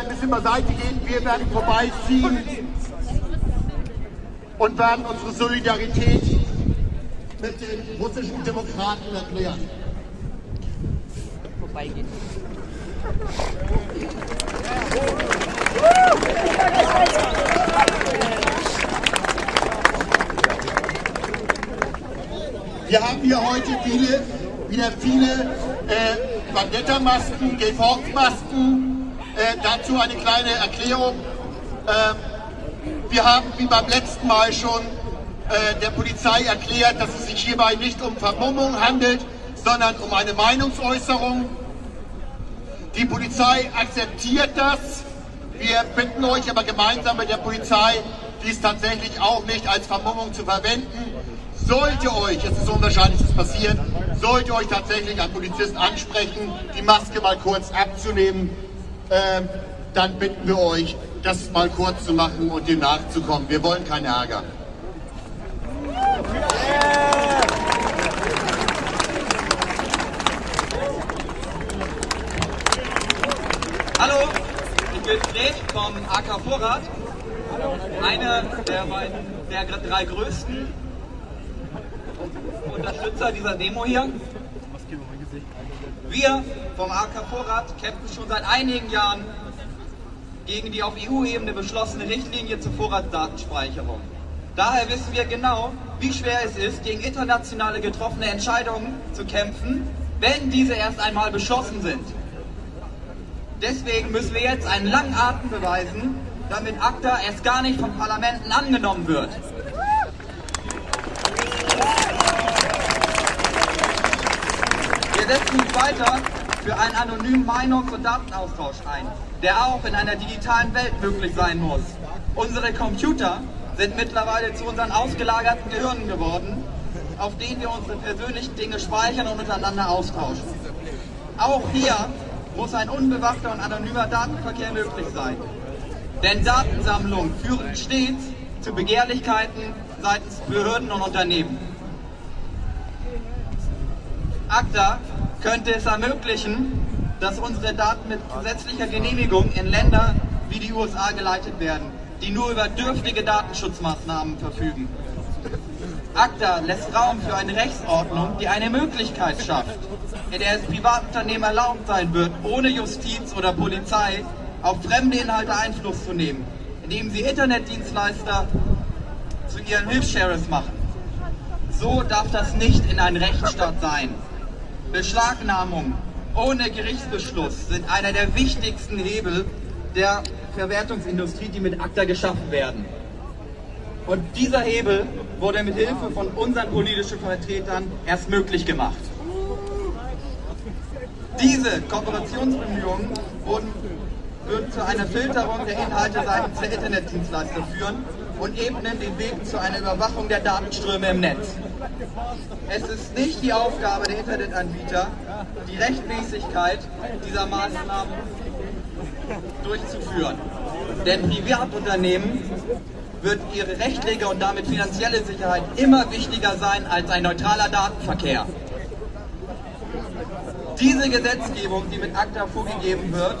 ein bisschen beiseite gehen, wir werden vorbeiziehen und werden unsere Solidarität mit den russischen Demokraten erklären. Vorbeigehen. Wir haben hier heute viele, wieder viele äh, Bandetta-Masken, Geforce-Masken. Dazu eine kleine Erklärung. Ähm, wir haben wie beim letzten Mal schon äh, der Polizei erklärt, dass es sich hierbei nicht um Vermummung handelt, sondern um eine Meinungsäußerung. Die Polizei akzeptiert das. Wir bitten euch aber gemeinsam mit der Polizei, dies tatsächlich auch nicht als Vermummung zu verwenden. Sollte euch, es ist unwahrscheinlich, dass passiert, sollte euch tatsächlich ein Polizist ansprechen, die Maske mal kurz abzunehmen, ähm, dann bitten wir euch, das mal kurz zu machen und dem nachzukommen. Wir wollen keinen Ärger. Hallo, ich bin Fred vom AK Vorrat, einer der, der drei größten Unterstützer dieser Demo hier. Wir vom AK Vorrat kämpfen schon seit einigen Jahren gegen die auf EU-Ebene beschlossene Richtlinie zur Vorratsdatenspeicherung. Daher wissen wir genau, wie schwer es ist, gegen internationale getroffene Entscheidungen zu kämpfen, wenn diese erst einmal beschlossen sind. Deswegen müssen wir jetzt einen langen Atem beweisen, damit ACTA erst gar nicht von Parlamenten angenommen wird. Setzen uns weiter für einen anonymen Meinungs- und Datenaustausch ein, der auch in einer digitalen Welt möglich sein muss. Unsere Computer sind mittlerweile zu unseren ausgelagerten Gehirnen geworden, auf denen wir unsere persönlichen Dinge speichern und untereinander austauschen. Auch hier muss ein unbewachter und anonymer Datenverkehr möglich sein. Denn Datensammlungen führen stets zu Begehrlichkeiten seitens Behörden und Unternehmen. ACTA könnte es ermöglichen, dass unsere Daten mit gesetzlicher Genehmigung in Länder wie die USA geleitet werden, die nur über dürftige Datenschutzmaßnahmen verfügen. ACTA lässt Raum für eine Rechtsordnung, die eine Möglichkeit schafft, in der es Privatunternehmen erlaubt sein wird, ohne Justiz oder Polizei auf fremde Inhalte Einfluss zu nehmen, indem sie Internetdienstleister zu ihren Hilfshares machen. So darf das nicht in einem Rechtsstaat sein. Beschlagnahmung ohne Gerichtsbeschluss sind einer der wichtigsten Hebel der Verwertungsindustrie, die mit ACTA geschaffen werden. Und dieser Hebel wurde mit Hilfe von unseren politischen Vertretern erst möglich gemacht. Diese Kooperationsbemühungen würden zu einer Filterung der Inhalte seitens der Internetdienstleister führen und ebnen den Weg zu einer Überwachung der Datenströme im Netz. Es ist nicht die Aufgabe der Internetanbieter, die Rechtmäßigkeit dieser Maßnahmen durchzuführen. Denn Privatunternehmen wird ihre rechtliche und damit finanzielle Sicherheit immer wichtiger sein als ein neutraler Datenverkehr. Diese Gesetzgebung, die mit ACTA vorgegeben wird,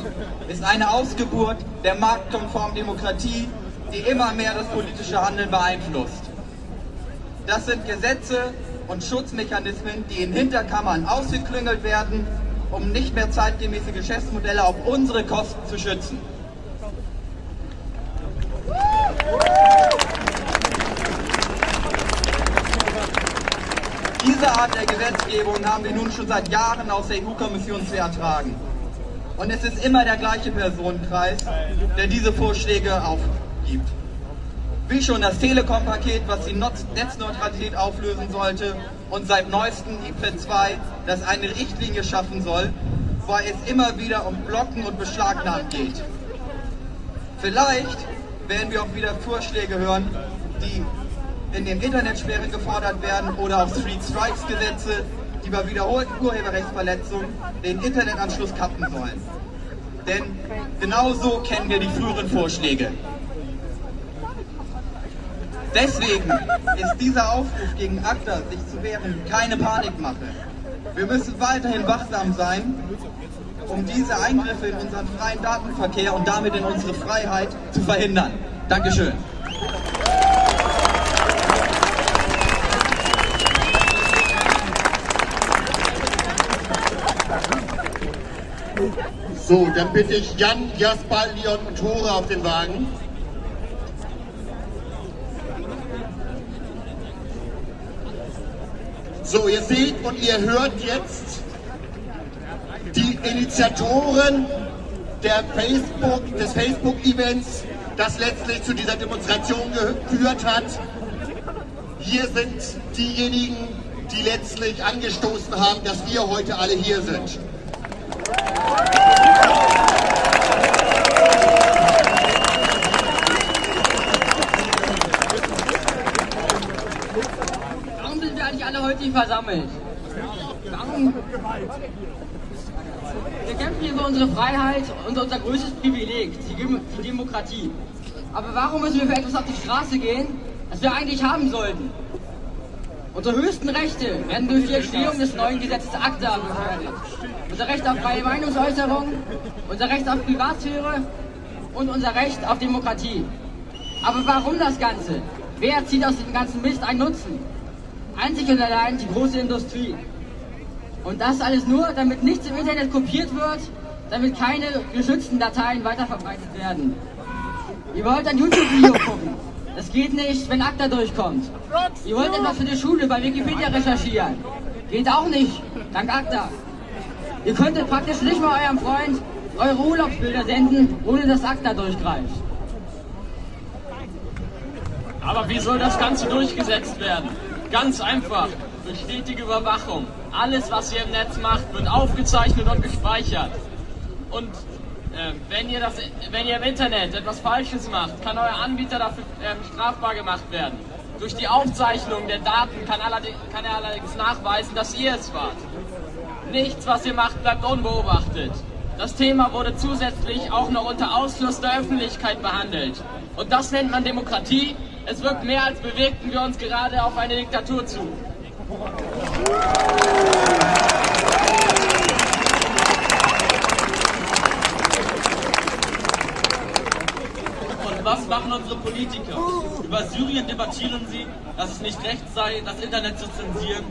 ist eine Ausgeburt der marktkonformen Demokratie, die immer mehr das politische Handeln beeinflusst. Das sind Gesetze und Schutzmechanismen, die in Hinterkammern ausgeklüngelt werden, um nicht mehr zeitgemäße Geschäftsmodelle auf unsere Kosten zu schützen. Diese Art der Gesetzgebung haben wir nun schon seit Jahren aus der EU-Kommission zu ertragen. Und es ist immer der gleiche Personenkreis, der diese Vorschläge aufgibt. Wie schon das Telekom-Paket, was die Netzneutralität auflösen sollte und seit neuestem IPRED 2, das eine Richtlinie schaffen soll, weil es immer wieder um Blocken und Beschlagnahmen geht. Vielleicht werden wir auch wieder Vorschläge hören, die in den Internetsperren gefordert werden oder auch Street Strikes Gesetze, die bei wiederholten Urheberrechtsverletzungen den Internetanschluss kappen sollen. Denn genau so kennen wir die früheren Vorschläge. Deswegen ist dieser Aufruf gegen ACTA, sich zu wehren, keine Panikmache. Wir müssen weiterhin wachsam sein, um diese Eingriffe in unseren freien Datenverkehr und damit in unsere Freiheit zu verhindern. Dankeschön. So, dann bitte ich Jan, Jasper, Leon und Tore auf den Wagen. So, ihr seht und ihr hört jetzt die Initiatoren der Facebook, des Facebook-Events, das letztlich zu dieser Demonstration geführt hat. Hier sind diejenigen, die letztlich angestoßen haben, dass wir heute alle hier sind. Warum sind wir hier versammelt? Wir kämpfen hier für unsere Freiheit und unser größtes Privileg, die Demokratie. Aber warum müssen wir für etwas auf die Straße gehen, das wir eigentlich haben sollten? Unsere höchsten Rechte werden durch die Entstehung des neuen Gesetzes ACTA gefährdet. Unser Recht auf freie Meinungsäußerung, unser Recht auf Privatsphäre und unser Recht auf Demokratie. Aber warum das Ganze? Wer zieht aus dem ganzen Mist einen Nutzen? Einzig und allein die große Industrie. Und das alles nur, damit nichts im Internet kopiert wird, damit keine geschützten Dateien weiterverbreitet werden. Ihr wollt ein YouTube-Video gucken. Das geht nicht, wenn ACTA durchkommt. Ihr wollt etwas für die Schule bei Wikipedia recherchieren. Geht auch nicht, dank ACTA. Ihr könntet praktisch nicht mal eurem Freund eure Urlaubsbilder senden, ohne dass ACTA durchgreift. Aber wie soll das Ganze durchgesetzt werden? Ganz einfach, durch stetige Überwachung. Alles, was ihr im Netz macht, wird aufgezeichnet und gespeichert. Und äh, wenn, ihr das, wenn ihr im Internet etwas Falsches macht, kann euer Anbieter dafür äh, strafbar gemacht werden. Durch die Aufzeichnung der Daten kann, kann er allerdings nachweisen, dass ihr es wart. Nichts, was ihr macht, bleibt unbeobachtet. Das Thema wurde zusätzlich auch noch unter Ausschluss der Öffentlichkeit behandelt. Und das nennt man Demokratie. Es wirkt mehr, als bewegten wir uns gerade auf eine Diktatur zu. Und was machen unsere Politiker? Über Syrien debattieren sie, dass es nicht recht sei, das Internet zu zensieren.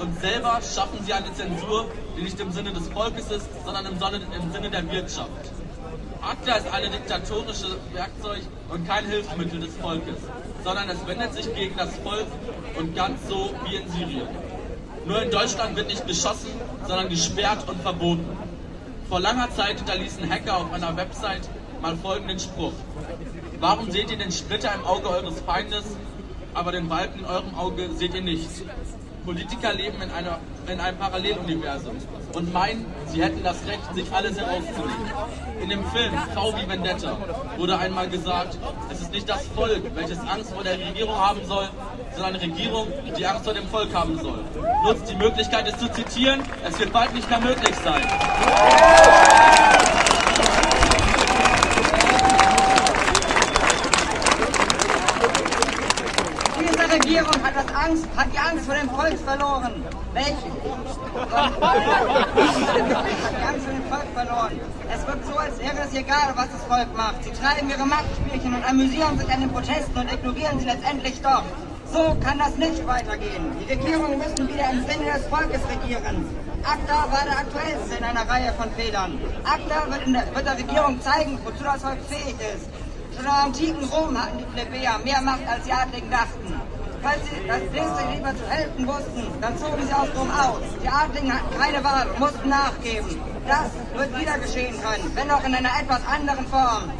Und selber schaffen sie eine Zensur, die nicht im Sinne des Volkes ist, sondern im Sinne der Wirtschaft. ACTA ist ein diktatorisches Werkzeug und kein Hilfsmittel des Volkes, sondern es wendet sich gegen das Volk und ganz so wie in Syrien. Nur in Deutschland wird nicht geschossen, sondern gesperrt und verboten. Vor langer Zeit hinterließen Hacker auf einer Website mal folgenden Spruch. Warum seht ihr den Splitter im Auge eures Feindes, aber den Balken in eurem Auge seht ihr nicht? Politiker leben in, einer, in einem Paralleluniversum und meinen, sie hätten das Recht, sich alles herauszunehmen. In dem Film V wie Vendetta wurde einmal gesagt, es ist nicht das Volk, welches Angst vor der Regierung haben soll, sondern eine Regierung, die Angst vor dem Volk haben soll. Nutzt die Möglichkeit, es zu zitieren, es wird bald nicht mehr möglich sein. Regierung hat, das Angst, hat die Angst vor dem Volk verloren. Welche? hat die Angst vor dem Volk verloren. Es wirkt so, als wäre es egal, was das Volk macht. Sie treiben ihre Machtspielchen und amüsieren sich an den Protesten und ignorieren sie letztendlich doch. So kann das nicht weitergehen. Die Regierungen müssen wieder im Sinne des Volkes regieren. ACTA war der aktuellste in einer Reihe von Fehlern. ACTA wird, der, wird der Regierung zeigen, wozu das Volk fähig ist. Schon im antiken Rom hatten die Plebejer mehr Macht, als die Adligen dachten. Falls sie das nächste lieber zu helfen wussten, dann zogen sie aus Rom aus. Die Adligen hatten keine Wahl und mussten nachgeben. Das wird wieder geschehen können, wenn auch in einer etwas anderen Form.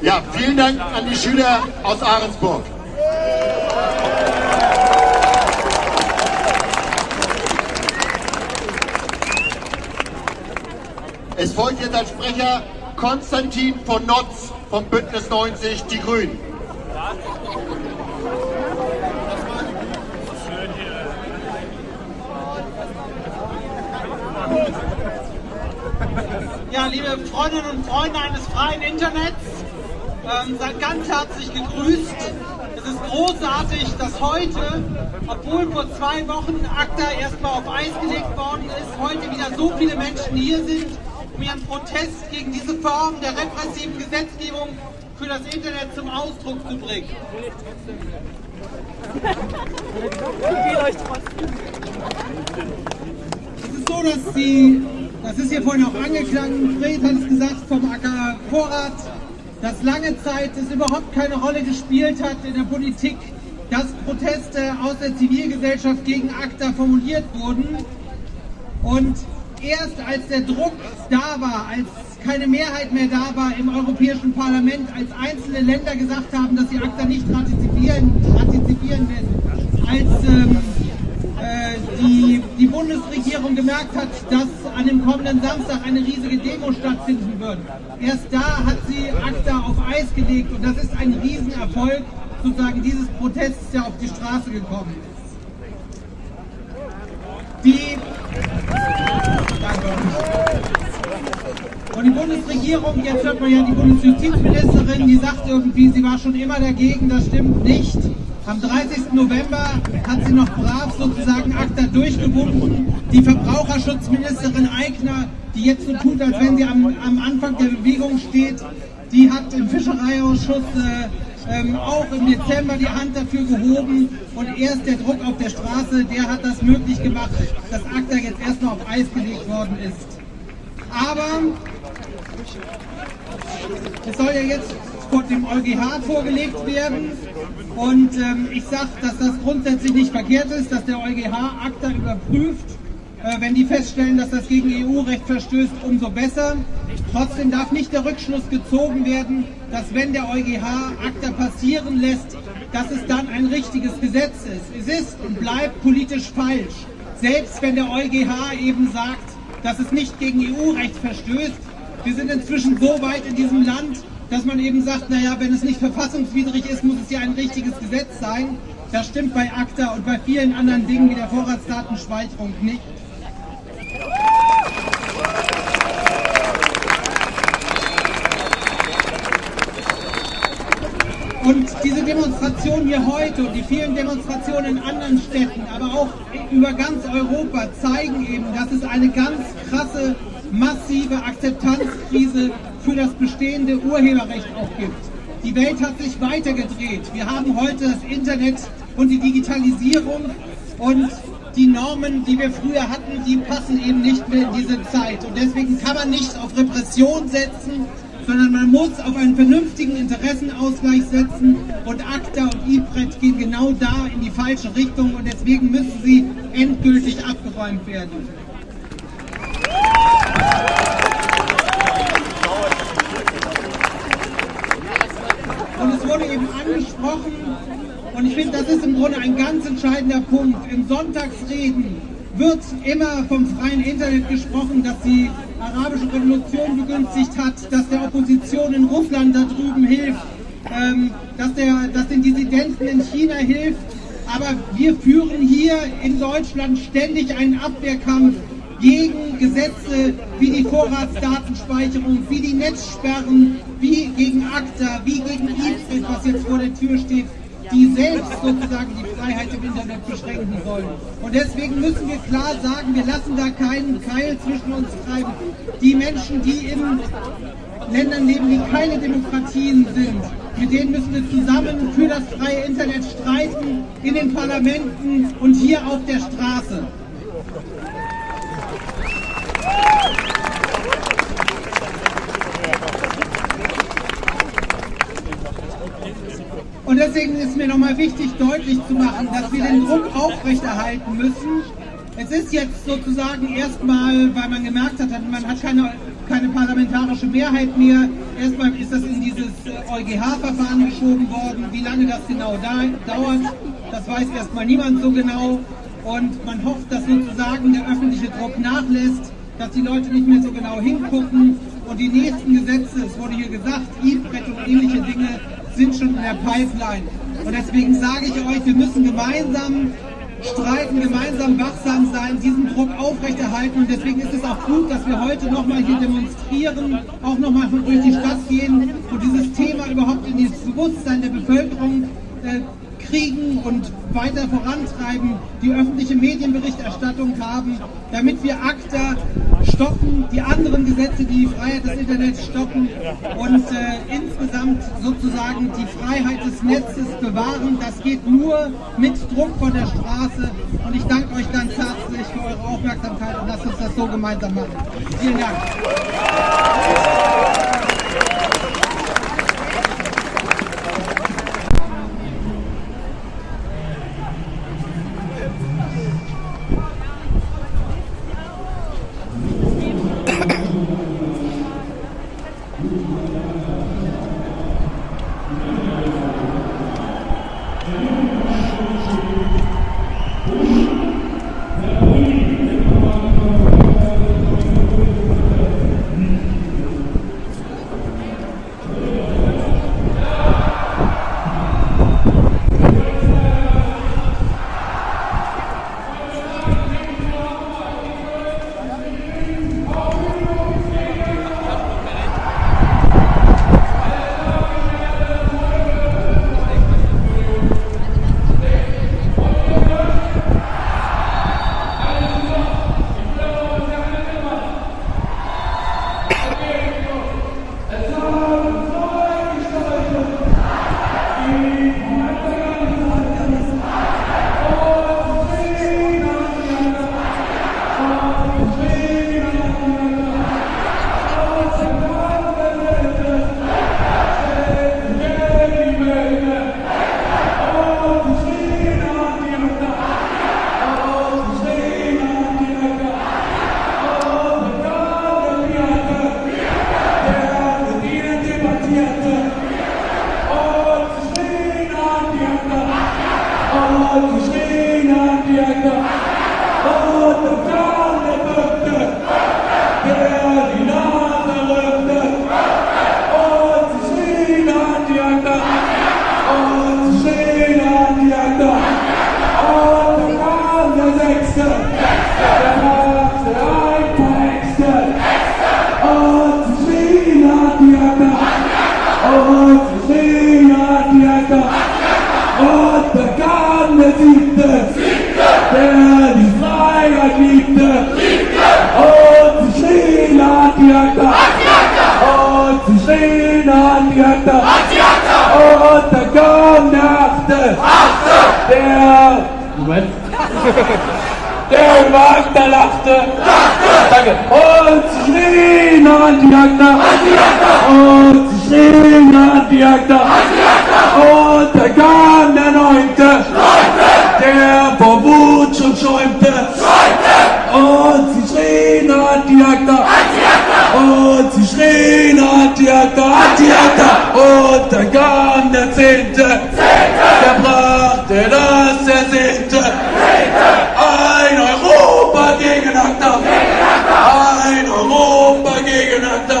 Ja, vielen Dank an die Schüler aus Ahrensburg. Jetzt als Sprecher Konstantin von Notz vom Bündnis 90 Die Grünen. Ja, liebe Freundinnen und Freunde eines freien Internets, ähm, seid ganz herzlich gegrüßt. Es ist großartig, dass heute, obwohl vor zwei Wochen ACTA erstmal auf Eis gelegt worden ist, heute wieder so viele Menschen hier sind, um ihren Protest gegen diese Form der repressiven Gesetzgebung für das Internet zum Ausdruck zu bringen. Es ist so, dass die, das ist hier vorhin auch angeklungen, Fred hat es gesagt, vom AK Vorrat, dass lange Zeit es überhaupt keine Rolle gespielt hat in der Politik, dass Proteste aus der Zivilgesellschaft gegen ACTA formuliert wurden. Und erst als der Druck da war, als keine Mehrheit mehr da war im Europäischen Parlament, als einzelne Länder gesagt haben, dass sie ACTA nicht ratifizieren, ratifizieren werden, als ähm, äh, die, die Bundesregierung gemerkt hat, dass an dem kommenden Samstag eine riesige Demo stattfinden wird. Erst da hat sie ACTA auf Eis gelegt und das ist ein Riesenerfolg sozusagen dieses Protests, der auf die Straße gekommen ist. Die. Und die Bundesregierung, jetzt hört man ja die Bundesjustizministerin, die sagt irgendwie, sie war schon immer dagegen, das stimmt nicht. Am 30. November hat sie noch brav sozusagen ACTA durchgewunken. Die Verbraucherschutzministerin Eigner, die jetzt so tut, als wenn sie am, am Anfang der Bewegung steht, die hat im Fischereiausschuss äh, ähm, auch im Dezember die Hand dafür gehoben und erst der Druck auf der Straße, der hat das möglich gemacht, dass ACTA jetzt erstmal auf Eis gelegt worden ist. Aber es soll ja jetzt vor dem EuGH vorgelegt werden. Und ähm, ich sage, dass das grundsätzlich nicht verkehrt ist, dass der EuGH ACTA überprüft. Äh, wenn die feststellen, dass das gegen EU-Recht verstößt, umso besser. Trotzdem darf nicht der Rückschluss gezogen werden, dass wenn der EuGH ACTA passieren lässt, dass es dann ein richtiges Gesetz ist. Es ist und bleibt politisch falsch. Selbst wenn der EuGH eben sagt, dass es nicht gegen EU-Recht verstößt. Wir sind inzwischen so weit in diesem Land, dass man eben sagt, naja, wenn es nicht verfassungswidrig ist, muss es ja ein richtiges Gesetz sein. Das stimmt bei ACTA und bei vielen anderen Dingen wie der Vorratsdatenspeicherung nicht. Und diese Demonstration hier heute und die vielen Demonstrationen in anderen Städten, aber auch über ganz Europa zeigen eben, dass es eine ganz krasse, massive Akzeptanzkrise für das bestehende Urheberrecht auch gibt. Die Welt hat sich weitergedreht. Wir haben heute das Internet und die Digitalisierung und die Normen, die wir früher hatten, die passen eben nicht mehr in diese Zeit. Und deswegen kann man nicht auf Repression setzen, sondern man muss auf einen vernünftigen Interessenausgleich setzen und ACTA und IPRET gehen genau da in die falsche Richtung und deswegen müssen sie endgültig abgeräumt werden. Und es wurde eben angesprochen, und ich finde, das ist im Grunde ein ganz entscheidender Punkt. In Sonntagsreden wird immer vom freien Internet gesprochen, dass die arabische Revolution begünstigt hat, dass der Opposition in Russland da drüben hilft, ähm, dass, der, dass den Dissidenten in China hilft. Aber wir führen hier in Deutschland ständig einen Abwehrkampf gegen Gesetze wie die Vorratsdatenspeicherung, wie die Netzsperren, wie gegen ACTA, wie gegen IPRIT, was jetzt vor der Tür steht die selbst sozusagen die Freiheit im Internet beschränken sollen. Und deswegen müssen wir klar sagen, wir lassen da keinen Keil zwischen uns treiben. Die Menschen, die in Ländern leben, die keine Demokratien sind, mit denen müssen wir zusammen für das freie Internet streiten, in den Parlamenten und hier auf der Straße. Und deswegen ist mir nochmal wichtig, deutlich zu machen, dass wir den Druck aufrechterhalten müssen. Es ist jetzt sozusagen erstmal, weil man gemerkt hat, man hat keine, keine parlamentarische Mehrheit mehr, erstmal ist das in dieses EuGH-Verfahren geschoben worden. Wie lange das genau da, dauert, das weiß erstmal niemand so genau. Und man hofft, dass sozusagen der öffentliche Druck nachlässt, dass die Leute nicht mehr so genau hingucken Und die nächsten Gesetze, es wurde hier gesagt, E-Brett und ähnliche Dinge sind schon in der Pipeline. Und deswegen sage ich euch, wir müssen gemeinsam streiten, gemeinsam wachsam sein, diesen Druck aufrechterhalten. Und deswegen ist es auch gut, dass wir heute nochmal hier demonstrieren, auch nochmal durch die Stadt gehen und dieses Thema überhaupt in das Bewusstsein der Bevölkerung äh, kriegen und weiter vorantreiben, die öffentliche Medienberichterstattung haben, damit wir ACTA stoppen, die anderen Gesetze, die die Freiheit des Internets stoppen und äh, insgesamt sozusagen die Freiheit des Netzes bewahren. Das geht nur mit Druck von der Straße und ich danke euch ganz herzlich für eure Aufmerksamkeit und lasst uns das so gemeinsam machen. Vielen Dank. Der Wagner lachte. Danke. Und sie schrien an die Jagder. Und sie schrien an die Jagder. Und da kam der Neunte. Der vor Wut schon schäumte. Und sie schrien an die Jagder. Und sie schrien an die Jagder. An die Jagder. Und da kam der Zehnte. Der brachte das Ersehnte. Ein Europa gegen ACTA. Ein Europa gegen ACTA.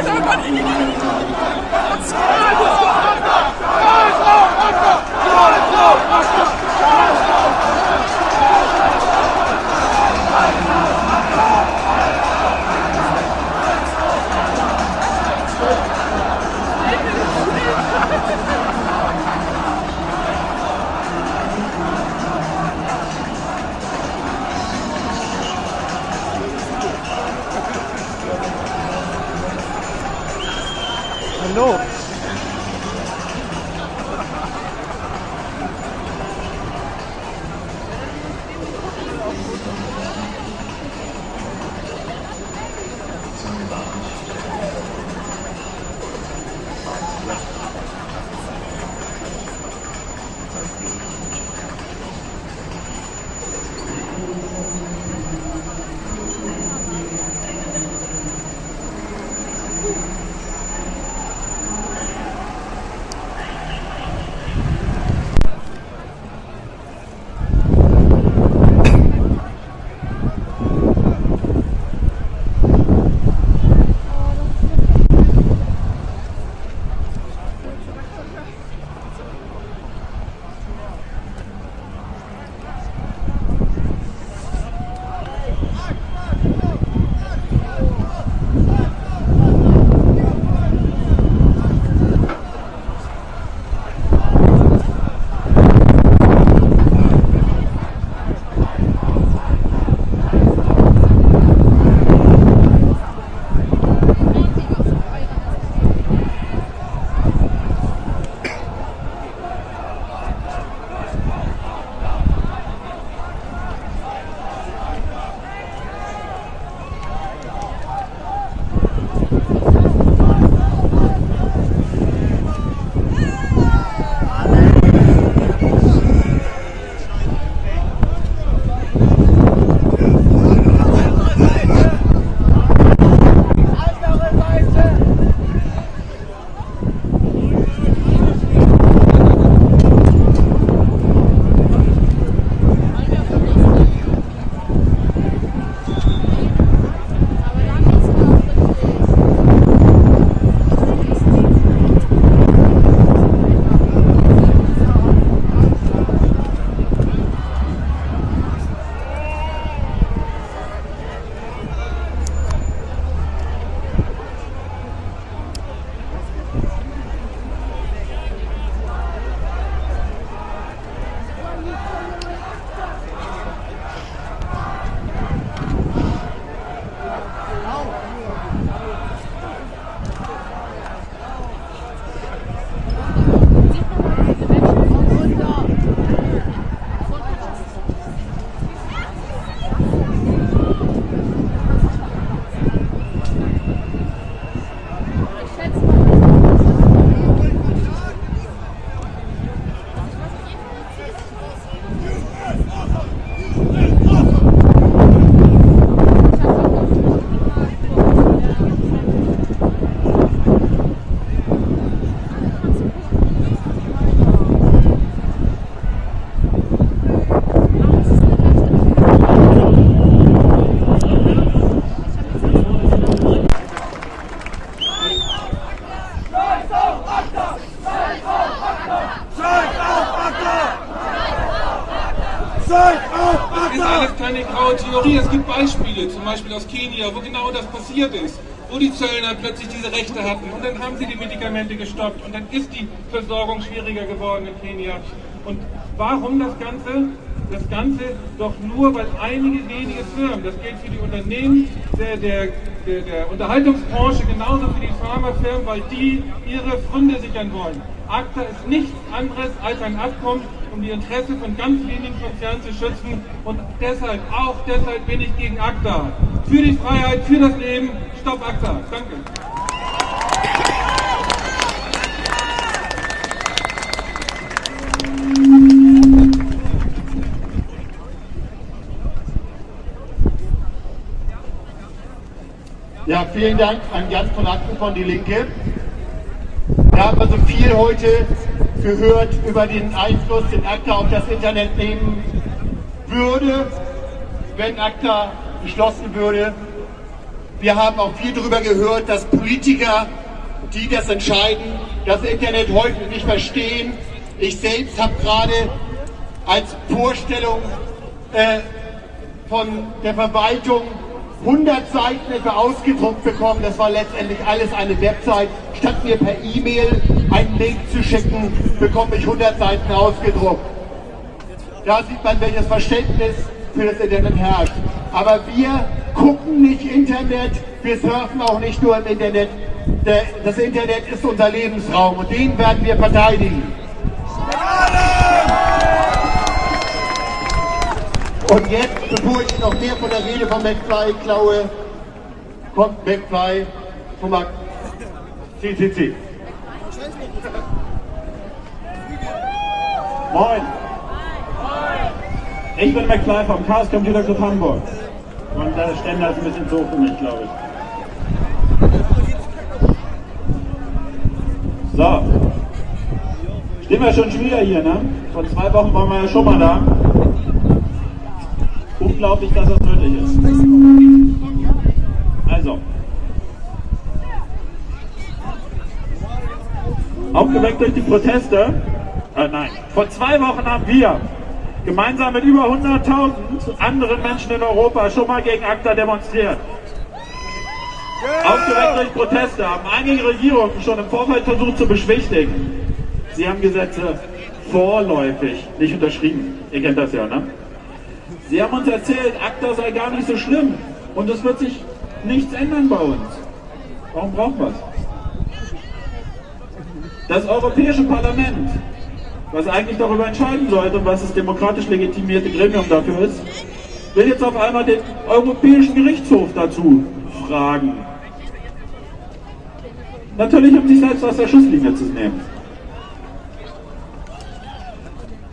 Hallo. gestoppt. Und dann ist die Versorgung schwieriger geworden in Kenia. Und warum das Ganze? Das Ganze doch nur, weil einige wenige Firmen, das gilt für die Unternehmen der, der, der, der Unterhaltungsbranche genauso für die Pharmafirmen, weil die ihre Funde sichern wollen. ACTA ist nichts anderes als ein Abkommen, um die Interessen von ganz wenigen Konzernen zu schützen. Und deshalb, auch deshalb bin ich gegen ACTA. Für die Freiheit, für das Leben, stopp ACTA. Danke. Ja, vielen Dank an Jan von Acken von Die Linke. Wir haben also viel heute gehört über den Einfluss, den ACTA auf das Internet nehmen würde, wenn ACTA beschlossen würde. Wir haben auch viel darüber gehört, dass Politiker, die das entscheiden, das Internet heute nicht verstehen. Ich selbst habe gerade als Vorstellung äh, von der Verwaltung 100 Seiten etwa ausgedruckt bekommen. Das war letztendlich alles eine Website. Statt mir per E-Mail einen Link zu schicken, bekomme ich 100 Seiten ausgedruckt. Da sieht man, welches Verständnis für das Internet herrscht. Aber wir gucken nicht Internet, wir surfen auch nicht nur im Internet. Das Internet ist unser Lebensraum und den werden wir verteidigen. Und jetzt, bevor ich noch mehr von der Rede von McFly klaue, kommt McFly vom CCC. Moin. Ich bin McFly vom Chaos Computer Club Hamburg. Und der Ständer ist ein bisschen so für mich, glaube ich. So. Stehen wir schon wieder hier, ne? Vor zwei Wochen waren wir ja schon mal da unglaublich, dass das nötig ist. Also. Aufgeweckt durch die Proteste, äh, nein, vor zwei Wochen haben wir gemeinsam mit über 100.000 anderen Menschen in Europa schon mal gegen ACTA demonstriert. Aufgeweckt durch Proteste haben einige Regierungen schon im Vorfeld versucht zu beschwichtigen. Sie haben Gesetze vorläufig nicht unterschrieben. Ihr kennt das ja, ne? Sie haben uns erzählt, ACTA sei gar nicht so schlimm und es wird sich nichts ändern bei uns. Warum brauchen wir es? Das Europäische Parlament, was eigentlich darüber entscheiden sollte und was das demokratisch legitimierte Gremium dafür ist, will jetzt auf einmal den Europäischen Gerichtshof dazu fragen. Natürlich, um sich selbst aus der Schusslinie zu nehmen.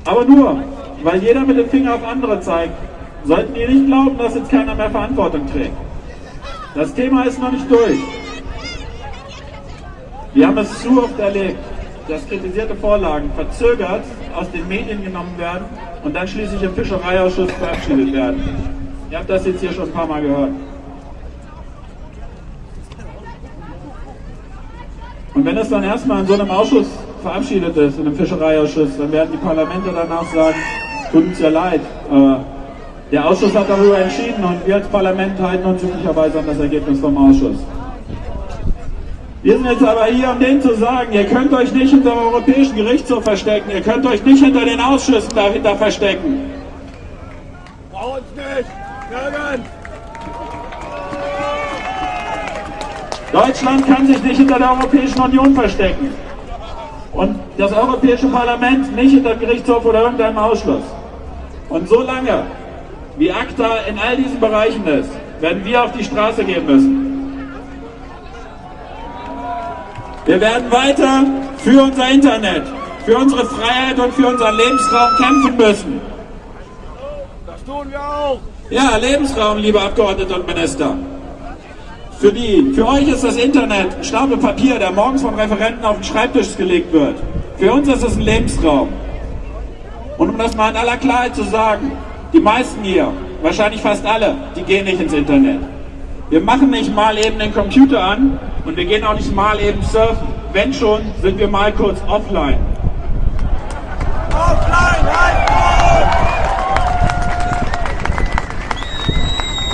Aber nur, weil jeder mit dem Finger auf andere zeigt, sollten die nicht glauben, dass jetzt keiner mehr Verantwortung trägt. Das Thema ist noch nicht durch. Wir haben es zu oft erlebt, dass kritisierte Vorlagen verzögert aus den Medien genommen werden und dann schließlich im Fischereiausschuss verabschiedet werden. Ihr habt das jetzt hier schon ein paar Mal gehört. Und wenn es dann erstmal in so einem Ausschuss verabschiedet ist, in einem Fischereiausschuss, dann werden die Parlamente danach sagen, tut uns ja leid. Äh, der Ausschuss hat darüber entschieden und wir als Parlament halten uns üblicherweise an das Ergebnis vom Ausschuss. Wir sind jetzt aber hier, um denen zu sagen, ihr könnt euch nicht hinter dem Europäischen Gerichtshof verstecken, ihr könnt euch nicht hinter den Ausschüssen dahinter verstecken. Bei uns nicht! Nirgends! Deutschland kann sich nicht hinter der Europäischen Union verstecken. Und das Europäische Parlament nicht hinter Gerichtshof oder irgendeinem Ausschluss. Und solange wie ACTA in all diesen Bereichen ist, werden wir auf die Straße gehen müssen. Wir werden weiter für unser Internet, für unsere Freiheit und für unseren Lebensraum kämpfen müssen. Das tun wir auch. Ja, Lebensraum, liebe Abgeordnete und Minister. Für die, für euch ist das Internet ein Stapel Papier, der morgens von Referenten auf den Schreibtisch gelegt wird. Für uns ist es ein Lebensraum. Und um das mal in aller Klarheit zu sagen, die meisten hier, wahrscheinlich fast alle, die gehen nicht ins Internet. Wir machen nicht mal eben den Computer an und wir gehen auch nicht mal eben surfen. Wenn schon, sind wir mal kurz offline. Offline, halt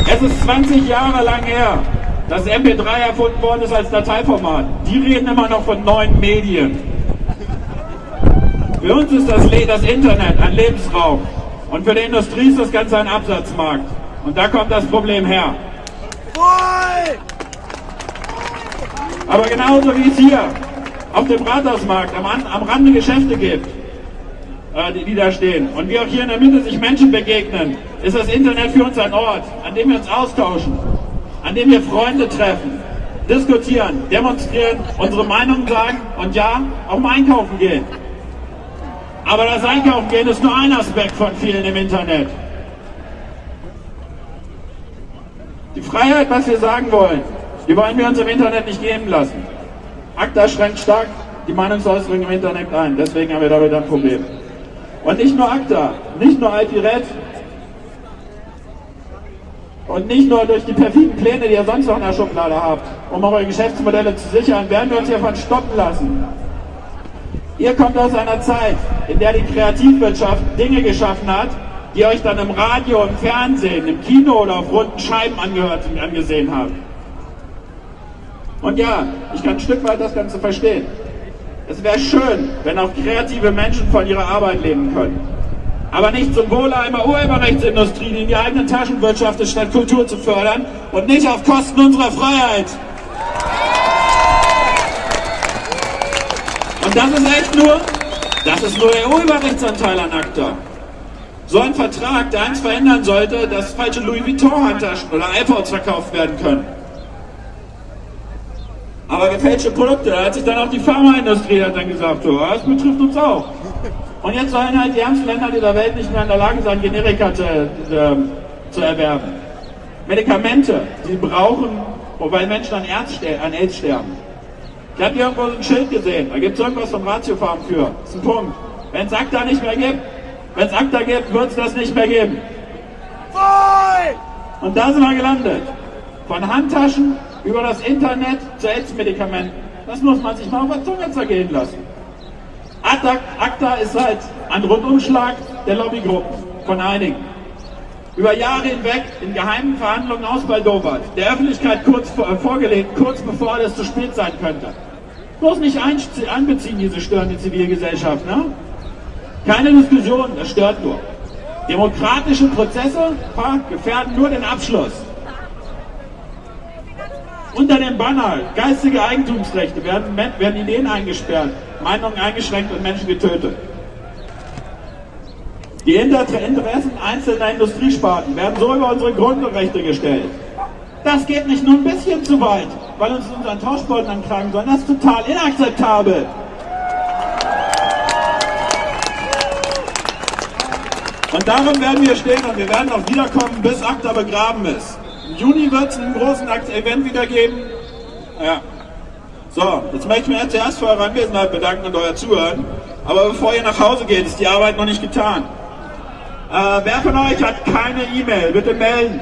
Das ist 20 Jahre lang her, dass MP3 erfunden worden ist als Dateiformat. Die reden immer noch von neuen Medien. Für uns ist das, das Internet ein Lebensraum. Und für die Industrie ist das Ganze ein Absatzmarkt. Und da kommt das Problem her. Aber genauso wie es hier auf dem Rathausmarkt am, am Rande Geschäfte gibt, äh, die, die da stehen, und wie auch hier in der Mitte sich Menschen begegnen, ist das Internet für uns ein Ort, an dem wir uns austauschen, an dem wir Freunde treffen, diskutieren, demonstrieren, unsere Meinung sagen und ja, auch mal einkaufen gehen. Aber das Einkaufen gehen ist nur ein Aspekt von vielen im Internet. Die Freiheit, was wir sagen wollen, die wollen wir uns im Internet nicht geben lassen. ACTA schränkt stark die Meinungsäußerung im Internet ein, deswegen haben wir damit ein Problem. Und nicht nur ACTA, nicht nur IP-Red und nicht nur durch die perfiden Pläne, die ihr sonst noch in der Schublade habt, um eure Geschäftsmodelle zu sichern, werden wir uns hiervon stoppen lassen. Ihr kommt aus einer Zeit, in der die Kreativwirtschaft Dinge geschaffen hat, die euch dann im Radio, im Fernsehen, im Kino oder auf runden Scheiben angehört und angesehen habt. Und ja, ich kann ein Stück weit das Ganze verstehen. Es wäre schön, wenn auch kreative Menschen von ihrer Arbeit leben können. Aber nicht zum Wohle einer Urheberrechtsindustrie, die in die eigene Taschen wirtschaftet, statt Kultur zu fördern und nicht auf Kosten unserer Freiheit. Und das ist echt nur, das ist nur der Urheberrechtsanteil an ACTA. So ein Vertrag, der eins verändern sollte, dass falsche Louis Vuitton-Handtaschen oder iPods verkauft werden können. Aber gefälschte Produkte, da hat sich dann auch die Pharmaindustrie dann gesagt, so, das betrifft uns auch. Und jetzt sollen halt die ärmsten Länder dieser Welt nicht mehr in der Lage sein, Generika zu, äh, zu erwerben. Medikamente, die brauchen, wobei Menschen an, an AIDS sterben. Ich habe hier irgendwo ein Schild gesehen, da gibt es irgendwas vom Ratiofarm für. Das ist ein Punkt. Wenn es ACTA nicht mehr gibt, wenn es ACTA gibt, wird es das nicht mehr geben. Und da sind wir gelandet. Von Handtaschen über das Internet zu AIDS-Medikamenten. Das muss man sich mal auf der Zunge zergehen lassen. ACTA, ist halt ein Rundumschlag der Lobbygruppen von einigen. Über Jahre hinweg in geheimen Verhandlungen ausbaldowert, der Öffentlichkeit kurz vor, vorgelegt, kurz bevor das zu spät sein könnte. Bloß nicht einbeziehen, diese störende Zivilgesellschaft. Ne? Keine Diskussion, das stört nur. Demokratische Prozesse gefährden nur den Abschluss. Unter dem Banner geistige Eigentumsrechte werden, werden Ideen eingesperrt, Meinungen eingeschränkt und Menschen getötet. Die Interessen einzelner Industriesparten werden so über unsere Grundrechte gestellt. Das geht nicht nur ein bisschen zu weit, weil uns unseren Tauschbeutel ankragen, sondern das ist total inakzeptabel. Und darum werden wir stehen und wir werden auch wiederkommen, bis ACTA begraben ist. Im Juni wird es einen großen Event wieder geben. Ja. So, jetzt möchte ich mich zuerst für eure Anwesenheit bedanken und euer Zuhören. Aber bevor ihr nach Hause geht, ist die Arbeit noch nicht getan. Äh, wer von euch hat keine E-Mail? Bitte melden.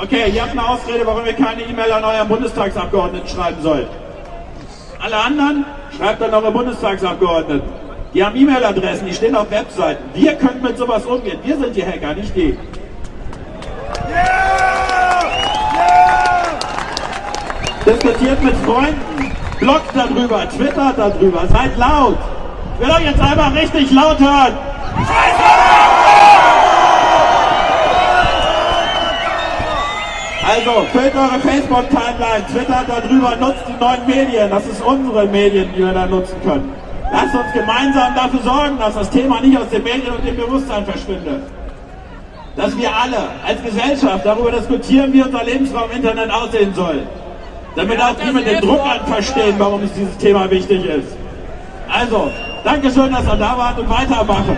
Okay, ihr habt eine Ausrede, warum ihr keine E-Mail an euren Bundestagsabgeordneten schreiben sollt. Alle anderen schreibt an eure Bundestagsabgeordneten. Die haben E-Mail-Adressen, die stehen auf Webseiten. Wir können mit sowas umgehen. Wir sind die Hacker, nicht die. Diskutiert mit Freunden, bloggt darüber, twittert darüber, seid laut. Ich will euch jetzt einmal richtig laut hören. Also, füllt eure Facebook-Timeline, twittert darüber, nutzt die neuen Medien. Das ist unsere Medien, die wir da nutzen können. Lasst uns gemeinsam dafür sorgen, dass das Thema nicht aus den Medien und dem Bewusstsein verschwindet. Dass wir alle als Gesellschaft darüber diskutieren, wie unser Lebensraum im Internet aussehen soll. Damit auch die mit dem Druck an verstehen, warum es dieses Thema wichtig ist. Also, Dankeschön, dass ihr da wart und weitermachen.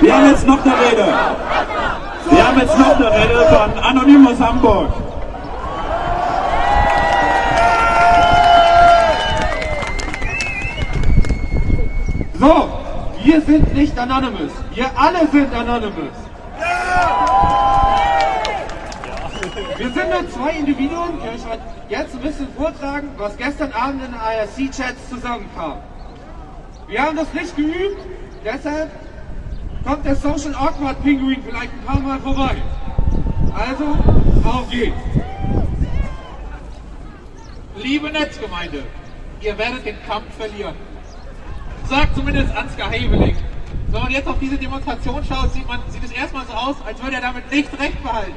Wir haben jetzt noch eine Rede. Wir haben jetzt noch eine Rede von Anonymous Hamburg. So, wir sind nicht Anonymous. Wir alle sind Anonymous. Wir sind nur zwei Individuen, die euch jetzt ein bisschen vortragen, was gestern Abend in den IRC-Chats zusammenkam. Wir haben das nicht geübt, deshalb kommt der Social Awkward Pinguin vielleicht ein paar Mal vorbei. Also, auf geht's! Liebe Netzgemeinde, ihr werdet den Kampf verlieren. Sagt zumindest Ansgar Heveling. Wenn man jetzt auf diese Demonstration schaut, sieht, man, sieht es erstmal so aus, als würde er damit nicht recht behalten.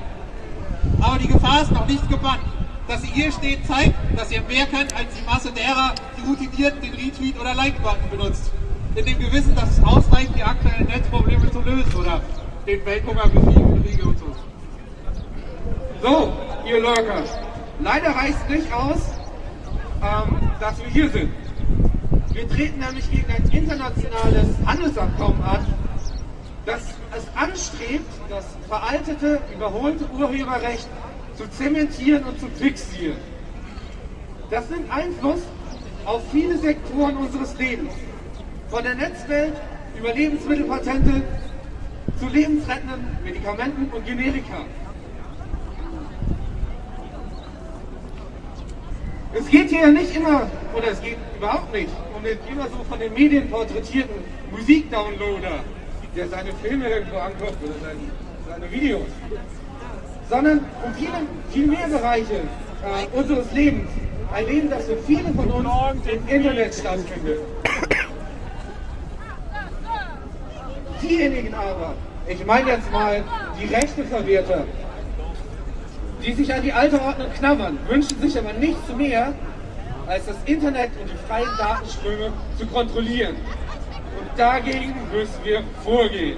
Aber die Gefahr ist noch nicht gebannt. Dass sie hier steht, zeigt, dass ihr mehr könnt als die Masse derer, die routiniert den Retweet oder Like-Button benutzt. In dem Gewissen, dass es ausreicht, die aktuellen Netzprobleme zu lösen oder den Welthunger besiegen und so. So, ihr Lurker, leider reicht es nicht aus, ähm, dass wir hier sind. Wir treten nämlich gegen ein internationales Handelsabkommen an, das es anstrebt, das veraltete, überholte Urheberrecht zu zementieren und zu fixieren. Das nimmt Einfluss auf viele Sektoren unseres Lebens. Von der Netzwelt über Lebensmittelpatente zu lebensrettenden Medikamenten und Generika. Es geht hier nicht immer, oder es geht überhaupt nicht, den immer so von den Medien porträtierten Musikdownloader, der seine Filme irgendwo anguckt oder seine, seine Videos, sondern um viele, viel mehr Bereiche äh, unseres Lebens. Ein Leben, das für viele von uns im Internet stattfindet. Diejenigen aber, ich meine jetzt mal die Rechteverwerter, die sich an die alte Ordnung knabbern, wünschen sich aber nichts mehr, als das Internet und die freien Datenströme zu kontrollieren. Und dagegen müssen wir vorgehen.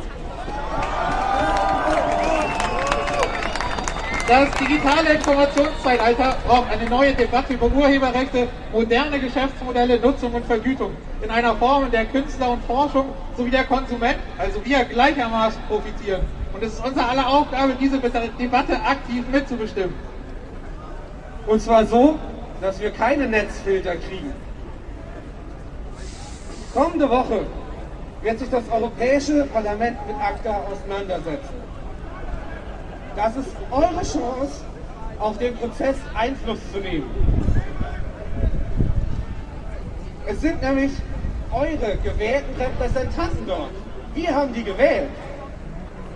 Das digitale Informationszeitalter braucht eine neue Debatte über Urheberrechte, moderne Geschäftsmodelle, Nutzung und Vergütung in einer Form, in der Künstler und Forschung sowie der Konsument, also wir gleichermaßen profitieren. Und es ist unsere aller Aufgabe, diese Debatte aktiv mitzubestimmen. Und zwar so, dass wir keine Netzfilter kriegen. Kommende Woche wird sich das Europäische Parlament mit ACTA auseinandersetzen. Das ist eure Chance, auf den Prozess Einfluss zu nehmen. Es sind nämlich eure gewählten Repräsentanten dort. Wir haben die gewählt.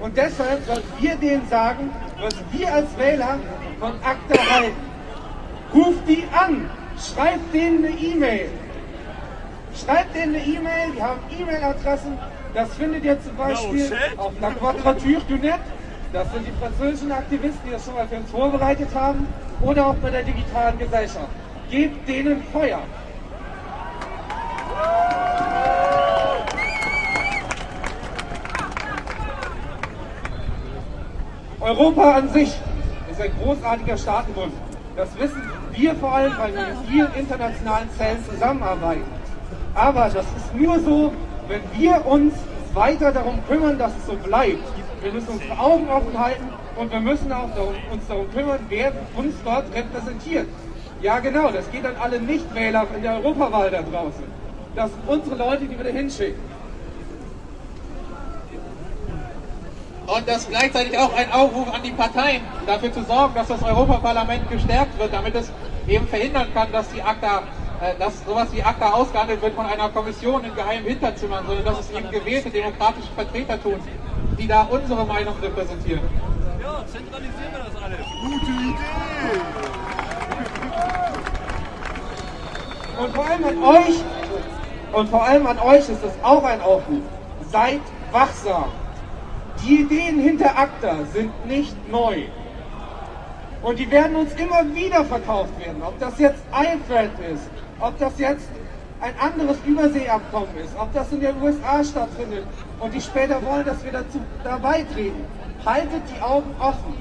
Und deshalb sollten wir denen sagen, was wir als Wähler von ACTA halten. Ruft die an, schreibt denen eine E-Mail. Schreibt denen eine E-Mail, die haben E-Mail-Adressen. Das findet ihr zum Beispiel auf La Quadrature du Net. Das sind die französischen Aktivisten, die das schon mal für uns vorbereitet haben. Oder auch bei der digitalen Gesellschaft. Gebt denen Feuer. Europa an sich ist ein großartiger Staatenbund. Das wissen wir vor allem, weil wir mit vielen internationalen Zellen zusammenarbeiten. Aber das ist nur so, wenn wir uns weiter darum kümmern, dass es so bleibt. Wir müssen unsere Augen offen halten und wir müssen auch uns darum kümmern, wer uns dort repräsentiert. Ja genau, das geht an alle Nichtwähler in der Europawahl da draußen. Das sind unsere Leute, die wir da hinschicken. Und das ist gleichzeitig auch ein Aufruf an die Parteien, dafür zu sorgen, dass das Europaparlament gestärkt wird, damit es eben verhindern kann, dass die ACTA äh, dass sowas wie ACTA ausgehandelt wird von einer Kommission in geheimen Hinterzimmern, sondern dass es eben gewählte demokratische Vertreter tun, die da unsere Meinung repräsentieren. Ja, zentralisieren wir das alles. Gute Idee! Und vor allem an euch, und vor allem an euch ist das auch ein Aufruf. Seid wachsam. Die Ideen hinter ACTA sind nicht neu. Und die werden uns immer wieder verkauft werden. Ob das jetzt iFred ist, ob das jetzt ein anderes Überseeabkommen ist, ob das in den USA stattfindet und die später wollen, dass wir dazu dabei treten. Haltet die Augen offen.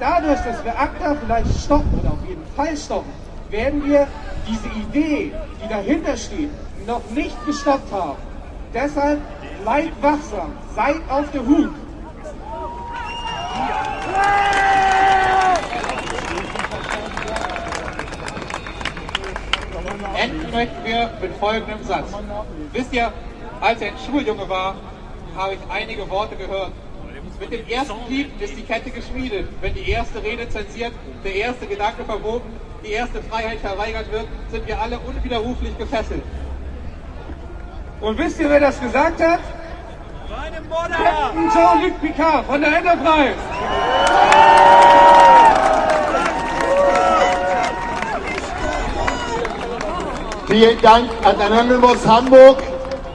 Dadurch, dass wir ACTA vielleicht stoppen oder auf jeden Fall stoppen, werden wir diese Idee, die dahinter steht, noch nicht gestoppt haben. Deshalb bleibt wachsam, seid auf der Hut. Enden möchten wir mit folgendem Satz. Wisst ihr, als ich ein Schuljunge war, habe ich einige Worte gehört. Mit dem ersten Lied ist die Kette geschmiedet. Wenn die erste Rede zensiert, der erste Gedanke verboten, die erste Freiheit verweigert wird, sind wir alle unwiderruflich gefesselt. Und wisst ihr, wer das gesagt hat? Captain Jean-Luc Picard von der Enterprise. Vielen Dank an Anonymous Hamburg,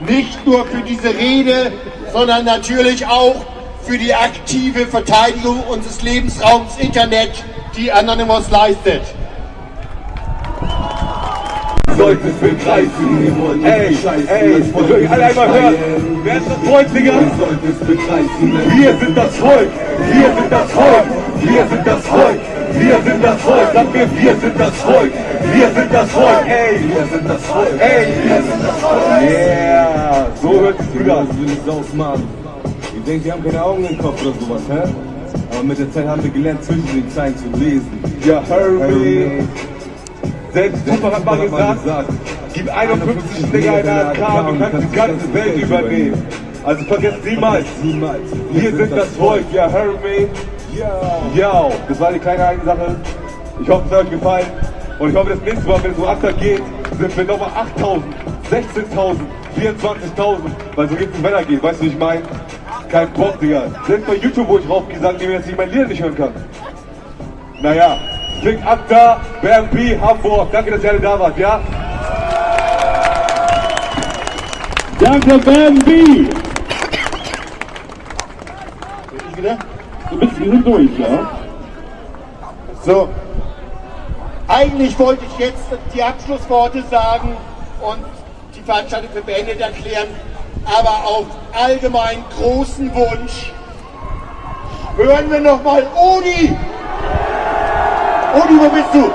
nicht nur für diese Rede, sondern natürlich auch für die aktive Verteidigung unseres Lebensraums Internet, die Anonymous leistet. solltest begreifen. Ey, ey, alle einmal hören. Wer ist das Volk, Digga? Wir sind das Volk. Wir sind das Volk. Wir sind das Volk. Wir sind das Volk. Sag mir, wir sind das Volk. Wir sind das Volk. Ey, wir sind das Volk. Ey, wir sind das Volk. Yeah, so hört sich gut an. will ich ausmalen. Ihr denkt, wir haben keine Augen im Kopf oder sowas, hä? Aber mit der Zeit haben wir gelernt, zwischen den Zeilen zu lesen. Ja, hurry. Selbst Tupac hat mal gesagt, gib 51 Dinger in der AK, du kannst die ganze Welt übernehmen. Also vergesst niemals, wir sind das Volk, ja, me. Ja, das war die kleine eine Sache. Ich hoffe, es hat euch gefallen. Und ich hoffe, das nächste Mal, wenn es so Achter geht, sind wir nochmal 8.000, 16.000, 24.000. Weil so geht's im Wetter geht, weißt du, wie ich meine? Kein Bock, Digga. Selbst bei YouTube, wo ich mir, dass ich mein Lied nicht hören kann. Naja, klingt Akta, BMP, Hamburg. Danke, dass ihr alle da wart, ja? Danke, Bambi! Ich wieder? Wieder durch, ja? So. Eigentlich wollte ich jetzt die Abschlussworte sagen und die Veranstaltung für beendet erklären, aber auf allgemein großen Wunsch hören wir nochmal Odi! Odi, wo bist du?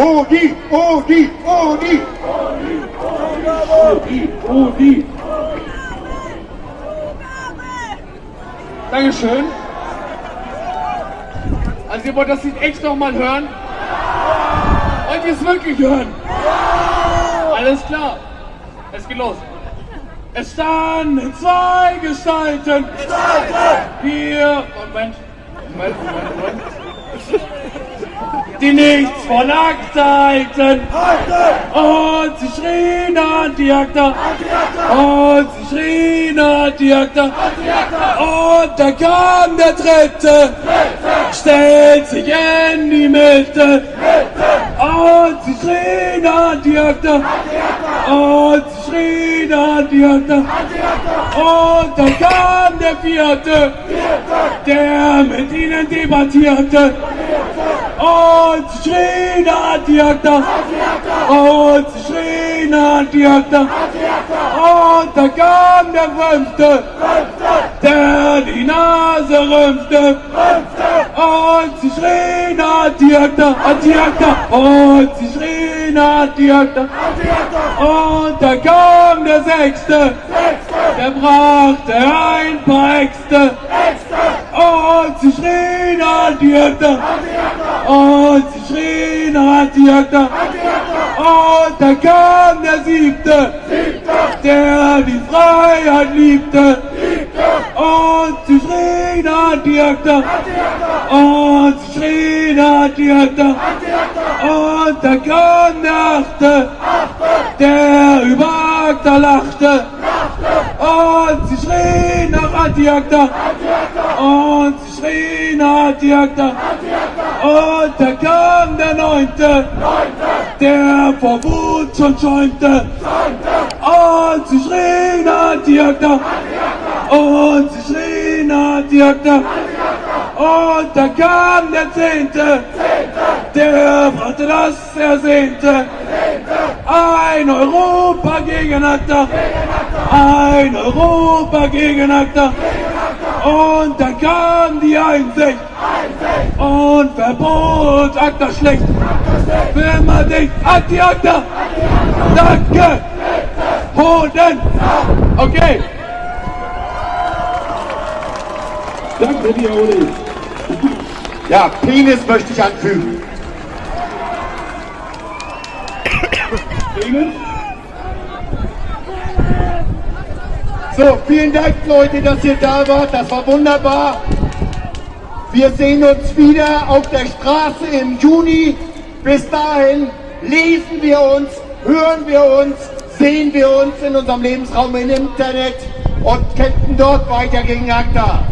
Odi, Odi, Odi! Odi, Odi! Dankeschön. Also ihr wollt das Lied echt nochmal hören? Wollt ihr es wirklich hören? Alles klar. Es geht los. Es standen zwei Gestalten. Hier. Moment. Moment, Moment, Moment. Die nichts von Akta halten. Und sie schrien Anti-Akta. Und sie schrien Anti-Akta. Und da kam der Dritte. Stellt sich in die Mitte. Und sie schrien Anti-Akta. Und sie schrien Anti-Akta. Und da kam der Vierte. Der mit ihnen debattierte. Und sie schrien Anti-Akta. Und sie schrien Anti-Akta. Und da kam der Fünfte. Der die Nase rümpfte. Und sie schrien Anti-Akta. Anti-Akta. Und sie schrien Anti-Akta. Und da kam der Sechste. Der brachte ein paar Äxte. Und sie schrien Anti-Akta. Und sie schrien Anti-Akta. Und da kam der Siebte. Der die Freiheit liebte. Schrien Anti-Akta. Und schrien Anti-Akta. Und da kam der Achte. Der über Akta lachte. Und sie schrien nach Anti-Akta. Und sie schrien Anti-Akta. Und da kam der Neunte. Der vor Wut schon schäumte. Und sie schrien Anti-Akta. Und Anti-Akta. Und da kam der Zehnte. Der brachte das Ersehnte. Ein Europa gegen Akta. Ein Europa gegen Akta. Und dann kam die Einsicht und verbot Akta schlecht. Für immer dicht, Anti-Akta. Danke. Hoden. Okay. Danke dir, Uli. Ja, Penis möchte ich anfügen. So, vielen Dank, Leute, dass ihr da wart. Das war wunderbar. Wir sehen uns wieder auf der Straße im Juni. Bis dahin lesen wir uns, hören wir uns, sehen wir uns in unserem Lebensraum im Internet und kämpfen dort weiter gegen ACTA.